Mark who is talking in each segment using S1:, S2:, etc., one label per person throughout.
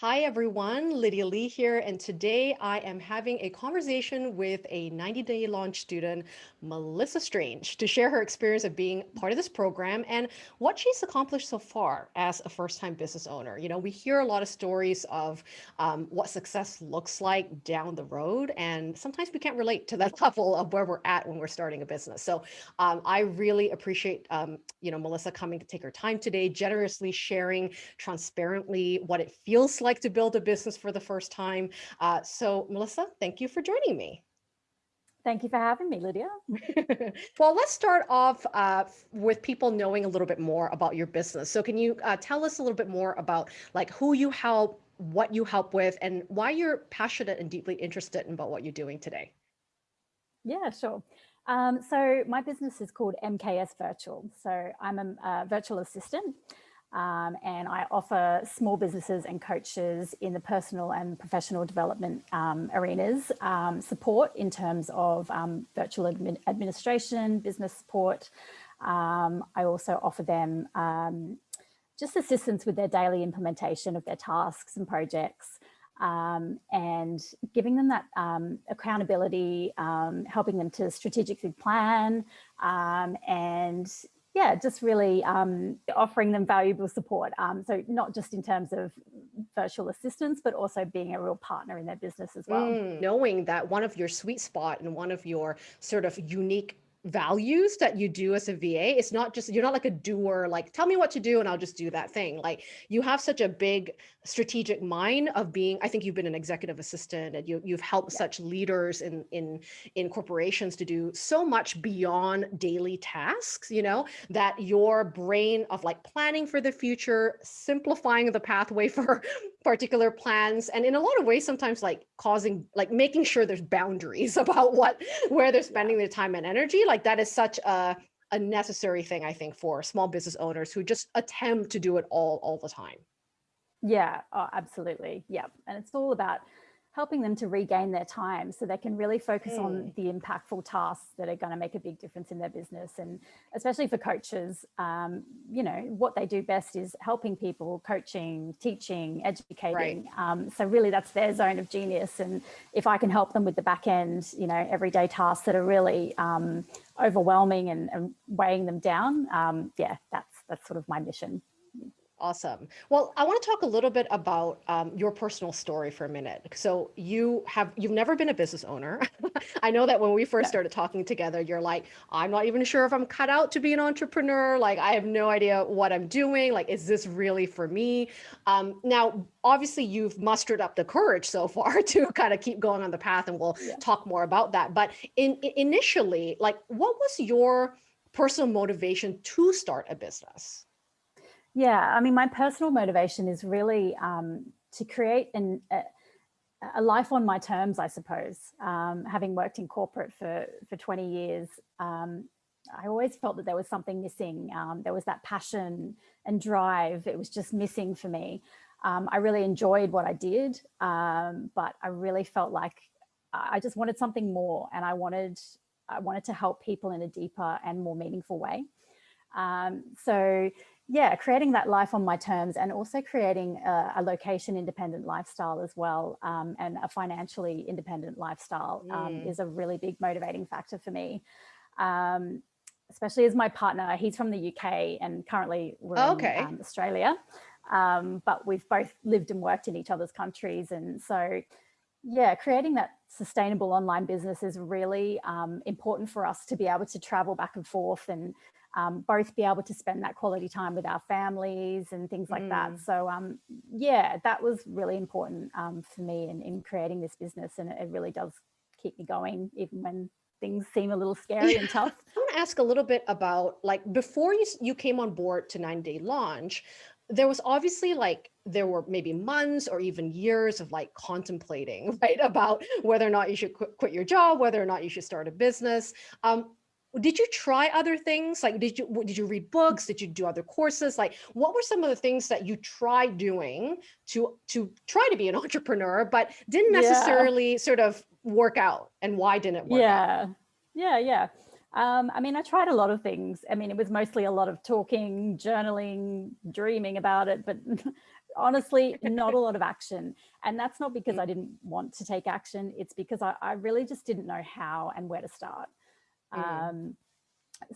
S1: Hi everyone, Lydia Lee here, and today I am having a conversation with a 90-day launch student, Melissa Strange, to share her experience of being part of this program and what she's accomplished so far as a first-time business owner. You know, we hear a lot of stories of um, what success looks like down the road, and sometimes we can't relate to that level of where we're at when we're starting a business. So um, I really appreciate, um, you know, Melissa coming to take her time today, generously sharing transparently what it feels like like to build a business for the first time. Uh, so Melissa, thank you for joining me.
S2: Thank you for having me, Lydia.
S1: well, let's start off uh, with people knowing a little bit more about your business. So can you uh, tell us a little bit more about like who you help, what you help with, and why you're passionate and deeply interested in about what you're doing today?
S2: Yeah, sure. Um, so my business is called MKS Virtual. So I'm a, a virtual assistant. Um, and I offer small businesses and coaches in the personal and professional development um, arenas um, support in terms of um, virtual admin administration, business support. Um, I also offer them um, just assistance with their daily implementation of their tasks and projects. and giving them that accountability, helping them to strategically plan and yeah, just really um, offering them valuable support. Um, so not just in terms of virtual assistance, but also being a real partner in their business as well.
S1: Mm, knowing that one of your sweet spot and one of your sort of unique values that you do as a VA. It's not just, you're not like a doer, like tell me what to do and I'll just do that thing. Like you have such a big strategic mind of being, I think you've been an executive assistant and you, you've helped yeah. such leaders in, in, in corporations to do so much beyond daily tasks, you know, that your brain of like planning for the future, simplifying the pathway for particular plans, and in a lot of ways, sometimes like causing, like making sure there's boundaries about what, where they're spending their time and energy. Like that is such a, a necessary thing, I think, for small business owners who just attempt to do it all, all the time.
S2: Yeah, oh, absolutely. Yeah. And it's all about helping them to regain their time so they can really focus mm. on the impactful tasks that are going to make a big difference in their business. And especially for coaches, um, you know, what they do best is helping people, coaching, teaching, educating. Right. Um, so really that's their zone of genius. And if I can help them with the back end, you know, everyday tasks that are really um, overwhelming and, and, weighing them down, um, yeah, that's, that's sort of my mission.
S1: Awesome. Well, I want to talk a little bit about um, your personal story for a minute. So you have, you've never been a business owner. I know that when we first started talking together, you're like, I'm not even sure if I'm cut out to be an entrepreneur. Like, I have no idea what I'm doing. Like, is this really for me? Um, now, obviously you've mustered up the courage so far to kind of keep going on the path and we'll yeah. talk more about that. But in, in initially, like, what was your personal motivation to start a business?
S2: Yeah, I mean, my personal motivation is really um, to create an, a, a, life on my terms, I suppose. Um, having worked in corporate for, for 20 years, um, I always felt that there was something missing. Um, there was that passion and drive. It was just missing for me. Um, I really enjoyed what I did, um, but I really felt like I just wanted something more and I wanted, I wanted to help people in a deeper and more meaningful way. so yeah, creating that life on my terms and also creating a, a location independent lifestyle as well um, and a financially independent lifestyle um, mm. is a really big motivating factor for me. Um, especially as my partner, he's from the UK and currently we're okay. in um, Australia, um, but we've both lived and worked in each other's countries. And so, yeah, creating that sustainable online business is really um, important for us to be able to travel back and forth and um, both be able to spend that quality time with our families and things like mm. that. So um, yeah, that was really important um, for me in, in creating this business and it really does keep me going even when things seem a little scary and tough.
S1: I want to ask a little bit about like before you, you came on board to 90 day launch, there was obviously like there were maybe months or even years of like contemplating right about whether or not you should quit, quit your job whether or not you should start a business um, did you try other things? Like, did you, did you read books? Did you do other courses? Like, what were some of the things that you tried doing to, to try to be an entrepreneur, but didn't necessarily yeah. sort of work out and why didn't it work
S2: yeah.
S1: out?
S2: Yeah, yeah. Um, I mean, I tried a lot of things. I mean, it was mostly a lot of talking, journaling, dreaming about it, but honestly not a lot of action. And that's not because. I didn't want to take action. It's because I, I really just didn't know how and where to start.
S1: Mm.
S2: Um,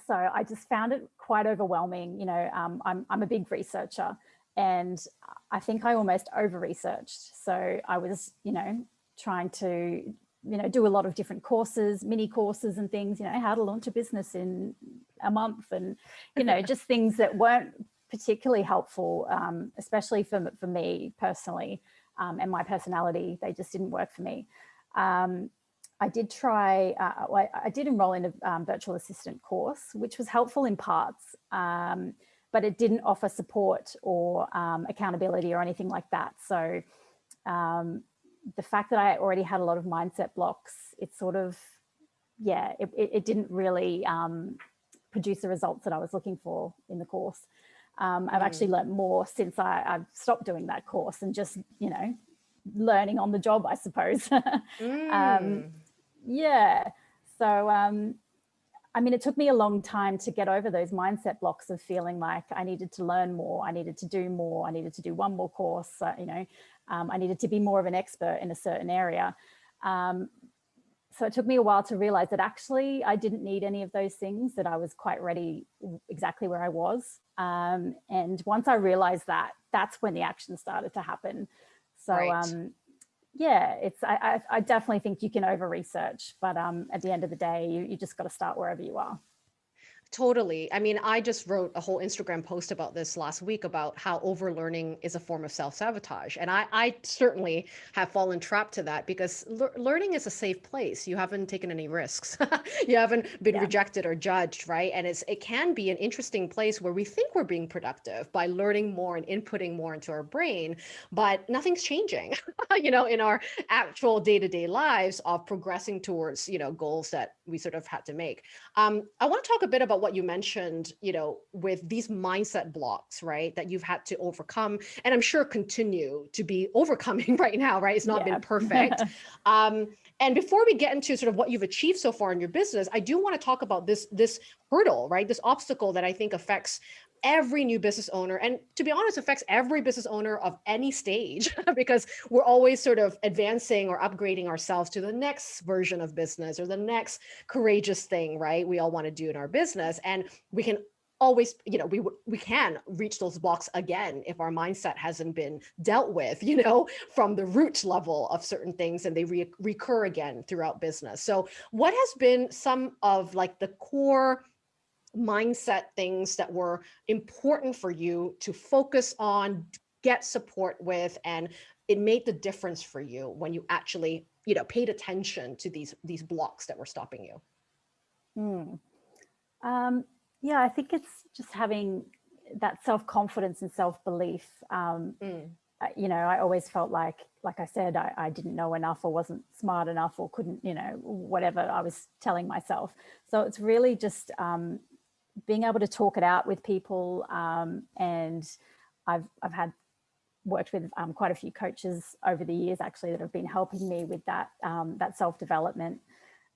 S2: so I just found it quite overwhelming. You know, um, I'm, I'm a big researcher and I think I almost over researched. So I was, you know, trying to, you know, do a lot of different courses, mini courses and things, you know, how to launch a business in a month and, you know, just things that weren't particularly helpful, um, especially for, for me personally um, and my personality. They just didn't work for me. Um, I did try, uh, I, I did enroll in a um, virtual assistant course, which was helpful in parts, um, but it didn't offer support or um, accountability or anything like that. So um, the fact that I already had a lot of mindset blocks, it sort of, yeah, it, it, didn't really um, produce the results that I was looking for in the course. Um, I've
S1: Mm.
S2: actually learned more since I, I've stopped doing that course and just, you know, learning on the job, I suppose.
S1: Mm.
S2: Yeah. So, um, I mean, it took me a long time to get over those mindset blocks of feeling like I needed to learn more, I needed to do more, I needed to do one more course, uh, you know, um, I needed to be more of an expert in a certain area. Um, so it took me a while to realize that actually I didn't need any of those things, that I was quite ready exactly where I was. Um, and once I realized that, that's when the action started to happen. So
S1: Right.
S2: um, yeah, it's I, I, I definitely think you can over research, but um, at the end of the day, you, you just got to start wherever you are.
S1: Totally. I mean, I just wrote a whole Instagram post about this last week about how overlearning is a form of self-sabotage. And I, I certainly have fallen trapped to that because lear- learning is a safe place. You haven't taken any risks. you haven't been
S2: Yeah.
S1: rejected or judged, right? And it's it can be an interesting place where we think we're being productive by learning more and inputting more into our brain, but nothing's changing, you know, in our actual day-to-day lives of progressing towards, you know, goals that we sort of had to make. Um, I want to talk a bit about what you mentioned, you know, with these mindset blocks, right, that you've had to overcome, and I'm sure continue to be overcoming right now, right? It's not
S2: Yeah.
S1: been perfect. um, and before we get into sort of what you've achieved so far in your business, I do want to talk about this this hurdle, right? This obstacle that I think affects every new business owner and to be honest affects every business owner of any stage because we're always sort of advancing or upgrading ourselves to the next version of business or the next courageous thing right? We all want to do in our business and we can always you know we we can reach those blocks again if our mindset hasn't been dealt with you know from the root level of certain things and they re- recur again throughout business. So what has been some of like the core mindset things that were important for you to focus on get support with and it made the difference for you when you actually you know paid attention to these these blocks that were stopping you
S2: Hmm. Um, yeah, I think it's just having that self-confidence and self-belief. Um,
S1: Mm,
S2: you know, I always felt like, like I said, I, I didn't know enough or wasn't smart enough or couldn't, you know, whatever I was telling myself. So it's really just um, being able to talk it out with people. Um, and I've, I've had worked with um, quite a few coaches over the years actually that have been helping me with that, um, that self-development.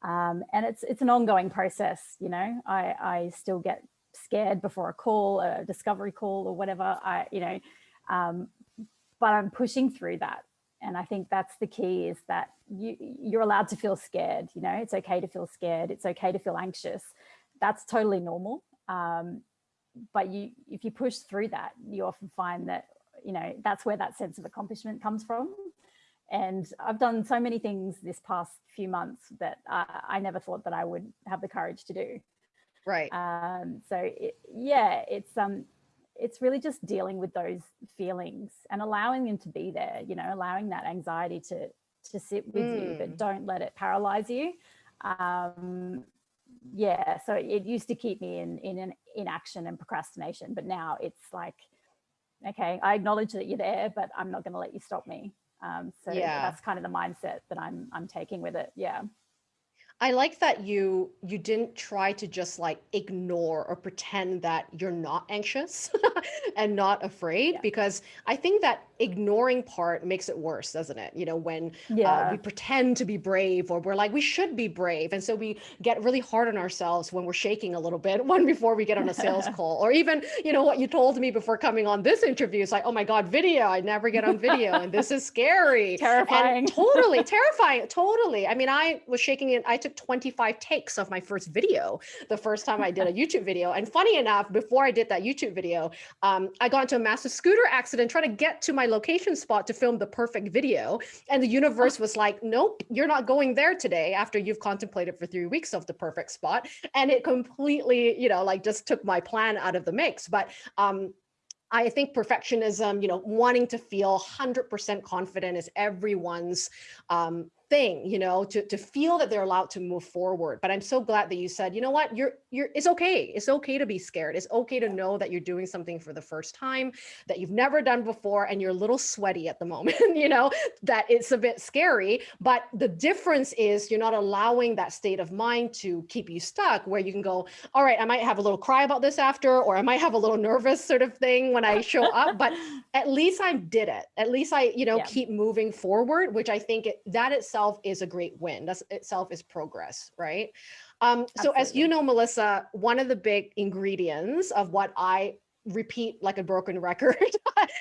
S2: Um, and it's it's an ongoing process, you know. I, I still get scared before a call, a discovery call, or whatever. I you know, um, but I'm pushing through that, and I think that's the key: is that you you're allowed to feel scared. You know, it's okay to feel scared. It's okay to feel anxious. That's totally normal. Um, but you if you push through that, you often find that you know that's where that sense of accomplishment comes from and I've done so many things this past few months that uh, I never thought that I would have the courage to do.
S1: right
S2: Um, so it, yeah, it's um, it's really just dealing with those feelings and allowing them to be there. You know, allowing that anxiety to to sit with you,
S1: Mm.
S2: but don't let it paralyze you. Um, yeah, so it used to keep me in in an inaction and procrastination, but now it's like, okay, I acknowledge that you're there, but I'm not going to let you stop me. Um, so
S1: Yeah.
S2: that's kind of the mindset that I'm I'm taking with it. Yeah.
S1: I like that you you didn't try to just like ignore or pretend that you're not anxious and not afraid
S2: Yeah.
S1: because I think that ignoring part makes it worse, doesn't it? You know, when
S2: Yeah.
S1: uh, we pretend to be brave or we're like, we should be brave. And so we get really hard on ourselves when we're shaking a little bit, one before we get on a sales call, or even, you know, what you told me before coming on this interview. It's like, oh my God, video, I never get on video and this is scary.
S2: Terrifying.
S1: And totally terrifying. Totally. I mean, I was shaking it. I took 25 takes of my first video the first time I did a YouTube video. And funny enough, before I did that YouTube video, um, I got into a massive scooter accident trying to get to my location spot to film the perfect video. And the universe was like, nope, you're not going there today after you've contemplated for three weeks of the perfect spot. And it completely, you know, like just took my plan out of the mix. But um, I think perfectionism, you know, wanting to feel 100% confident is everyone's um, thing, you know, to, to feel that they're allowed to move forward. But I'm so glad that you said, you know what, you're, you're, it's okay. It's okay to be scared. It's okay to know that you're doing something for the first time that you've never done before and you're a little sweaty at the moment, you know, that it's a bit scary. But the difference is you're not allowing that state of mind to keep you stuck where you can go, all right, I might have a little cry about this after, or I might have a little nervous sort of thing when I show up, but at least I did it. At least I, you know,
S2: Yeah.
S1: keep moving forward, which I think it, that itself is a great win. That's itself is progress, right? Um, so as you know, Melissa, one of the big ingredients of what I repeat like a broken record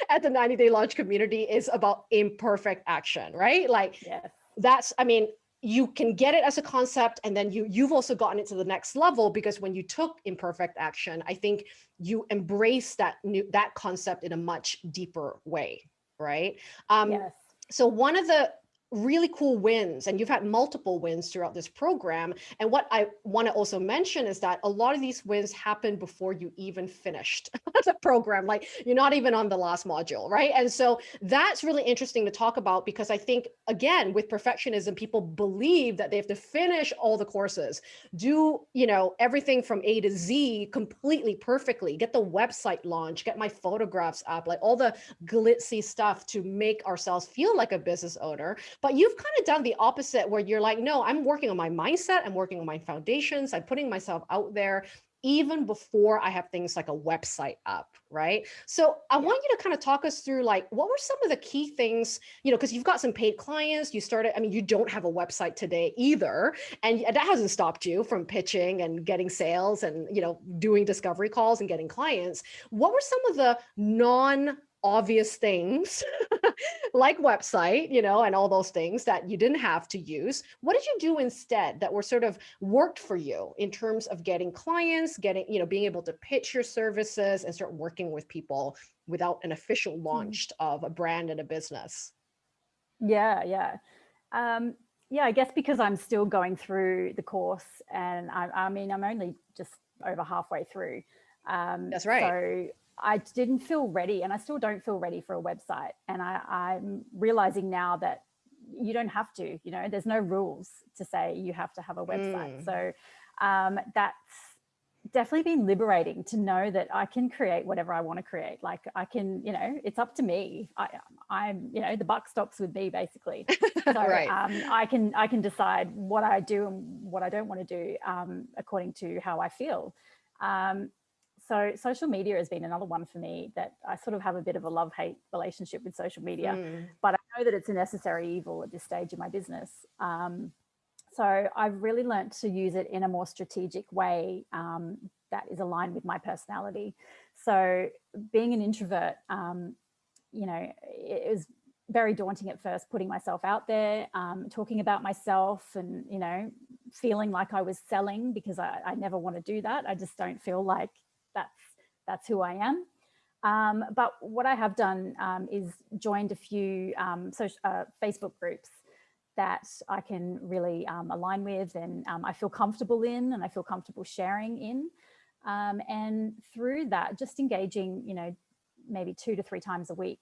S1: at the 90 day launch community is about imperfect action, right? Like
S2: Yes.
S1: that's i mean you can get it as a concept and then you you've also gotten it to the next level because when you took imperfect action i think you embrace that new that concept in a much deeper way right um
S2: yes.
S1: so one of the really cool wins and you've had multiple wins throughout this program and what i want to also mention is that a lot of these wins happen before you even finished the program like you're not even on the last module right and so that's really interesting to talk about because i think again with perfectionism people believe that they have to finish all the courses do you know everything from a to z completely perfectly get the website launch get my photographs up like all the glitzy stuff to make ourselves feel like a business owner. But you've kind of done the opposite where you're like, no, I'm working on my mindset. I'm working on my foundations. I'm putting myself out there even before I have things like a website up, right? So I want you to kind of talk us through like, what were some of the key things, you know, because you've got some paid clients, you started, I mean, you don't have a website today either. And that hasn't stopped you from pitching and getting sales and, you know, doing discovery calls and getting clients. What were some of the non obvious things like website, you know, and all those things that you didn't have to use. What did you do instead that were sort of worked for you in terms of getting clients, getting, you know, being able to pitch your services and start working with people without an official launch of a brand and a business?
S2: Yeah, yeah. Um, yeah, I guess because I'm still going through the course and I, I mean, I'm only just over halfway through. Um,
S1: That's right.
S2: So I didn't feel ready and I still don't feel ready for a website. And I, I'm realizing now that you don't have to, you know, there's no rules to say you have to have a website.
S1: Mm.
S2: So um, that's definitely been liberating to know that I can create whatever I want to create. Like I can, you know, it's up to me. I, I'm, you know, the buck stops with me basically. So
S1: Right.
S2: um, I can I can decide what I do and what I don't want to do um, according to how I feel. Um, so social media has been another one for me that I sort of have a bit of a love hate relationship with social media
S1: Mm.
S2: but I know that it's a necessary evil at this stage in my business. Um, so I've really learned to use it in a more strategic way um, that is aligned with my personality. So being an introvert, um, you know, it was very daunting at first, putting myself out there, um, talking about myself and, you know, feeling like I was selling because I, I never want to do that. I just don't feel like that's, that's who I am. Um, but what I have done um, is joined a few um, social, uh, Facebook groups that I can really um, align with and um, I feel comfortable in and I feel comfortable sharing in. And through that, just engaging, you know, maybe two to three times a week,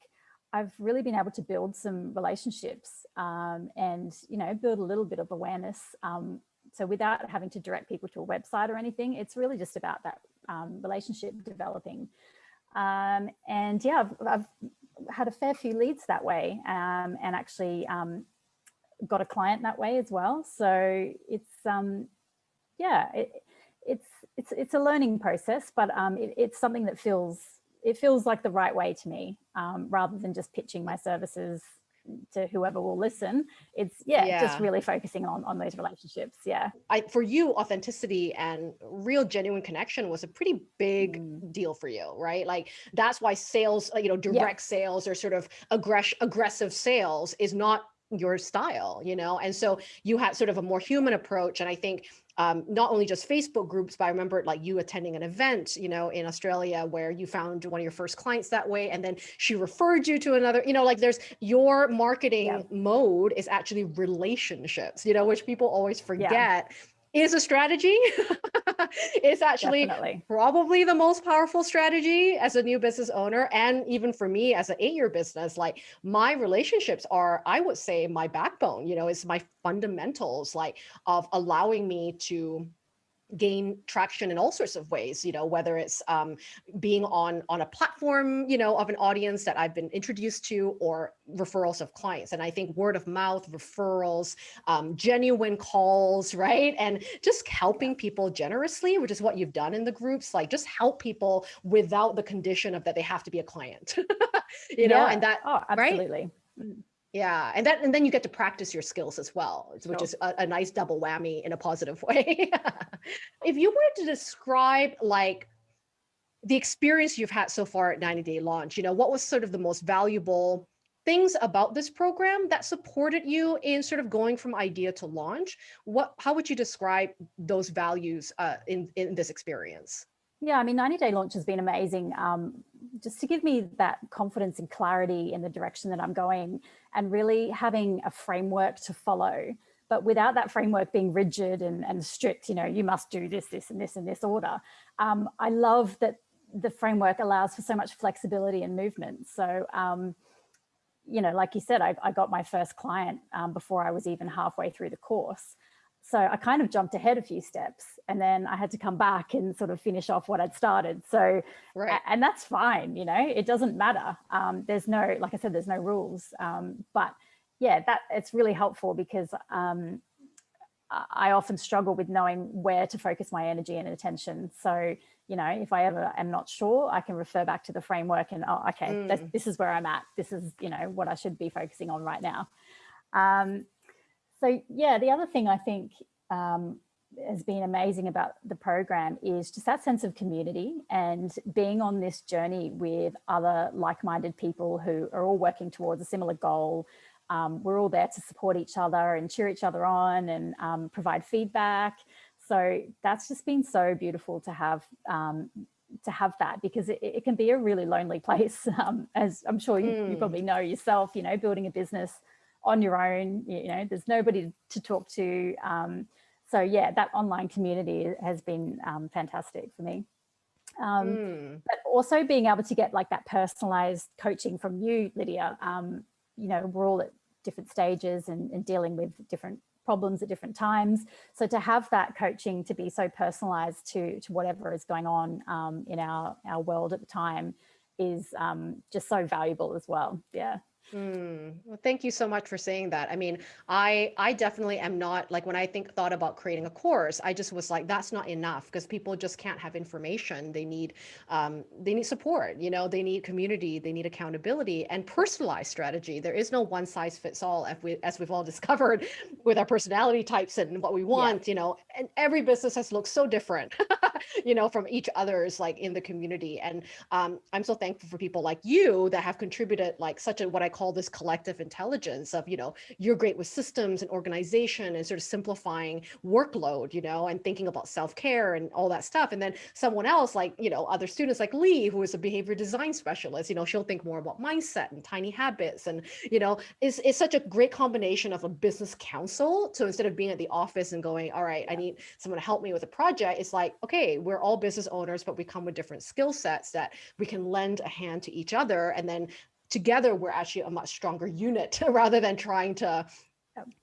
S2: I've really been able to build some relationships um, and, you know, build a little bit of awareness. Um, so without having to direct people to a website or anything, it's really just about that um, relationship developing. Um, and yeah, I've, I've, had a fair few leads that way um, and actually um, got a client that way as well. So it's, um, yeah, it, it's, it's, it's a learning process, but um, it, it's something that feels it feels like the right way to me rather than just pitching my services to whoever will listen it's yeah, yeah, just really focusing on on those relationships yeah
S1: i for you authenticity and real genuine connection was a pretty big mm. deal for you right like that's why sales you know direct yeah. sales or sort of aggress aggressive sales is not your style you know and so you had sort of a more human approach and i think um, not only just Facebook groups, but I remember like you attending an event, you know, in Australia where you found one of your first clients that way. And then she referred you to another, you know, like there's your marketing yeah. mode is actually relationships, you know, which people always forget. Yeah is a strategy. it's actually Definitely. probably the most powerful strategy as a new business owner. And even for me as an eight year business, like my relationships are, I would say my backbone, you know, is my fundamentals like of allowing me to gain traction in all sorts of ways, you know, whether it's um, being on, on a platform, you know, of an audience that I've been introduced to or referrals of clients. And I think word of mouth, referrals, um, genuine calls, right? And just helping people generously, which is what you've done in the groups, like just help people without the condition of that they have to be a client, you know, and that,
S2: oh, absolutely.
S1: Right? Yeah, and that and then you get to practice your skills as well, which is a, a nice double whammy in a positive way. if you were to describe like the experience you've had so far at 90 Day Launch, you know, what was sort of the most valuable things about this program that supported you in sort of going from idea to launch? What how would you describe those values uh, in in this experience?
S2: Yeah, I mean, 90 Day Launch has been amazing. Um, just to give me that confidence and clarity in the direction that I'm going and really having a framework to follow. But without that framework being rigid and, and strict, you know, you must do this, this, and this, in this order. Um, I love that the framework allows for so much flexibility and movement. So, um, you know, like you said, I, I got my first client um, before I was even halfway through the course. So I kind of jumped ahead a few steps and then I had to come back and sort of finish off what I'd started. So, right. and that's fine, you know, it doesn't matter. Um, there's no, like I said, there's no rules. Um, but yeah, that it's really helpful because um, I often struggle with knowing where to focus my energy and attention. So, you know, if I ever am not sure, I can refer back to the framework and, oh, okay, mm. this is where I'm at. This is, you know, what I should be focusing on right now. Um, so yeah, the other thing I think um, has been amazing about the program is just that sense of community and being on this journey with other like-minded people who are all working towards a similar goal. Um, we're all there to support each other and cheer each other on and um, provide feedback. So that's just been so beautiful to have um, to have that because it, it, can be a really lonely place, um, as I'm sure you, mm. you probably know yourself, you know, building a business on your own, you know, there's nobody to talk to. Um, so yeah, that online community has been um, fantastic for me. Um, mm. But also being able to get like that personalized coaching from you, Lydia, um, you know, we're all at different stages and, and dealing with different problems at different times. So to have that coaching to be so personalized to, to whatever is going on um, in our, our world at the time is um, just so valuable as well. Yeah.
S1: Mm, well, thank you so much for saying that. I mean, I I definitely am not like when I think thought about creating a course, I just was like, that's not enough because people just can't have information. They need um, they need support. You know, they need community, they need accountability and personalized strategy. There is no one size fits all, as we as we've all discovered with our personality types and what we want. Yeah. You know, and every business has looked so different. you know, from each other's like in the community. And um, I'm so thankful for people like you that have contributed like such a what I call this collective intelligence of, you know, you're great with systems and organization and sort of simplifying workload, you know, and thinking about self-care and all that stuff. And then someone else like, you know, other students like Lee, who is a behavior design specialist, you know, she'll think more about mindset and tiny habits. And, you know, it's, it's such a great combination of a business council. So instead of being at the office and going, all right, I need someone to help me with a project, it's like, okay, we're all business owners, but we come with different skill sets that we can lend a hand to each other. And then together, we're actually a much stronger unit rather than trying to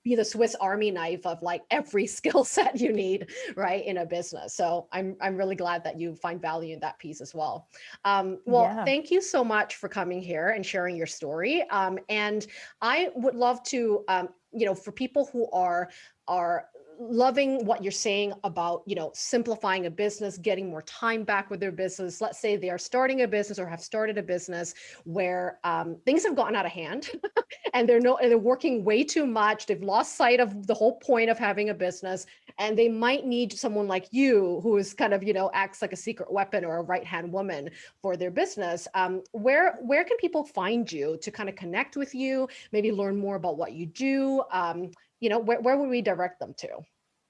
S1: be the Swiss Army knife of like every skill set you need, right, in a business. So I'm I'm really glad that you find value in that piece as well. Um, well, yeah. thank you so much for coming here and sharing your story. Um, and I would love to, um, you know, for people who are are loving what you're saying about you know simplifying a business getting more time back with their business. Let's say they are starting a business or have started a business where um, things have gotten out of hand and they're no they're working way too much. They've lost sight of the whole point of having a business and they might need someone like you who is kind of you know acts like a secret weapon or a right hand woman for their business. Um, where where can people find you to kind of connect with you maybe learn more about what you do? Um, you know, where, where would we direct them to?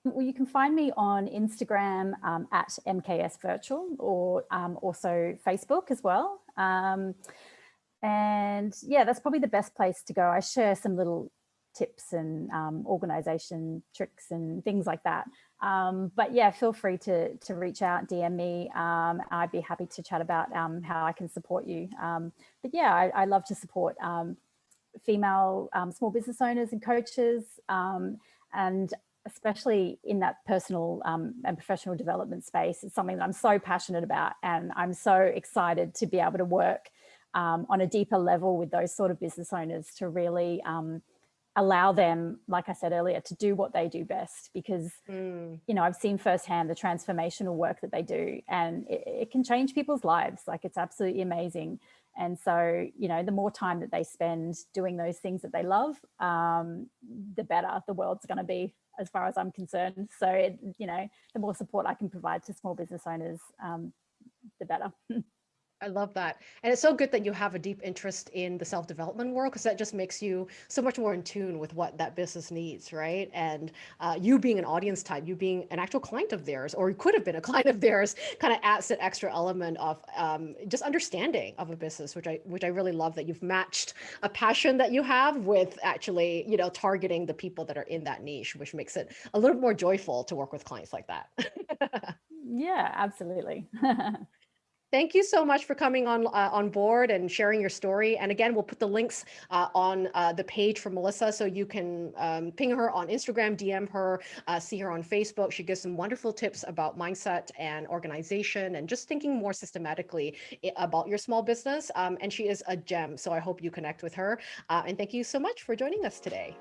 S2: Well, you can find me on Instagram um, at MKS Virtual or um, also Facebook as well. Um, and yeah, that's probably the best place to go. I share some little tips and um, organization tricks and things like that. Um, but yeah, feel free to, to reach out, DM me. Um, I'd be happy to chat about how I can support you. but yeah, I, I, love to support female um, small business owners and coaches, um, and especially in that personal um, and professional development space. It's something that I'm so passionate about and I'm so excited to be able to work um, on a deeper level with those sort of business owners to really um, allow them, like I said earlier, to do what they do best because, mm. you know, I've seen firsthand the transformational work that they do and it, it can change people's lives. Like it's absolutely amazing. And so, you know, the more time that they spend doing those things that they love, um, the better the world's going to be as far as I'm concerned. So, it, you know, the more support I can provide to small business owners, um, the better.
S1: I love that. And it's so good that you have a deep interest in the self-development world because that just makes you so much more in tune with what that business needs, right? And uh, you being an audience type, you being an actual client of theirs, or you could have been a client of theirs, kind of adds that extra element of um, just understanding of a business, which I which I really love that you've matched a passion that you have with actually, you know, targeting the people that are in that niche, which makes it a little more joyful to work with clients like that.
S2: yeah, absolutely.
S1: Thank you so much for coming on uh, on board and sharing your story. And again, we'll put the links uh, on uh, the page for Melissa so you can um, ping her on Instagram, DM her, uh, see her on Facebook. She gives some wonderful tips about mindset and organization and just thinking more systematically about your small business. Um, and she is a gem. So I hope you connect with her. Uh, and thank you so much for joining us today.